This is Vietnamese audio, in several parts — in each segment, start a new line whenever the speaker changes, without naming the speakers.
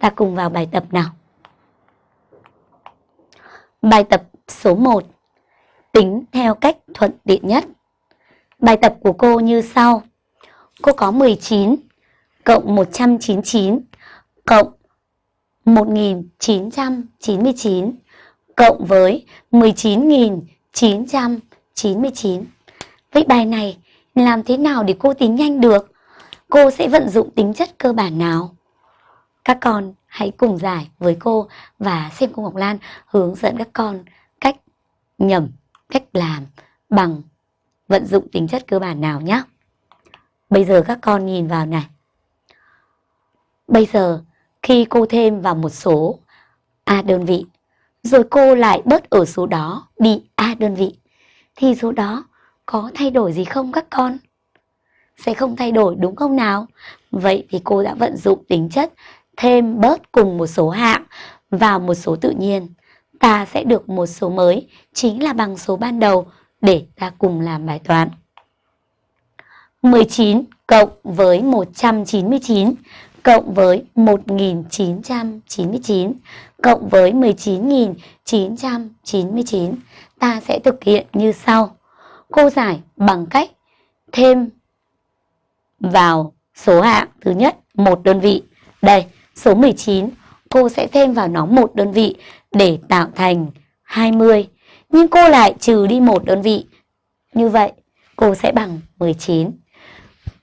Ta cùng vào bài tập nào. Bài tập số 1. Tính theo cách thuận tiện nhất. Bài tập của cô như sau. Cô có 19 cộng 199 cộng 1999 cộng với 19.999. Vậy bài này làm thế nào để cô tính nhanh được? Cô sẽ vận dụng tính chất cơ bản nào? Các con hãy cùng giải với cô và xem cô Ngọc Lan hướng dẫn các con cách nhẩm, cách làm bằng vận dụng tính chất cơ bản nào nhé. Bây giờ các con nhìn vào này. Bây giờ khi cô thêm vào một số A đơn vị, rồi cô lại bớt ở số đó đi A đơn vị, thì số đó có thay đổi gì không các con? Sẽ không thay đổi đúng không nào? Vậy thì cô đã vận dụng tính chất thêm bớt cùng một số hạng vào một số tự nhiên. Ta sẽ được một số mới chính là bằng số ban đầu để ta cùng làm bài toán. 19 cộng với 199 cộng với 1999 cộng với 19.999 ta sẽ thực hiện như sau. Cô giải bằng cách thêm vào số hạng thứ nhất một đơn vị. Đây, số 19 cô sẽ thêm vào nó một đơn vị để tạo thành 20. Nhưng cô lại trừ đi một đơn vị. Như vậy, cô sẽ bằng 19.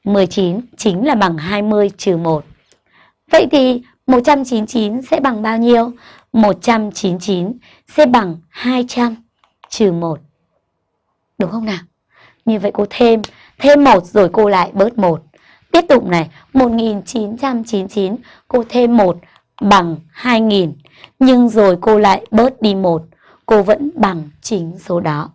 19 chính là bằng 20 trừ 1. Vậy thì 199 sẽ bằng bao nhiêu? 199 sẽ bằng 200 trừ 1. Đúng không nào? Như vậy cô thêm, thêm 1 rồi cô lại bớt 1. Tiếp tục này, 1999 cô thêm 1 bằng 2000. Nhưng rồi cô lại bớt đi 1, cô vẫn bằng chính số đó.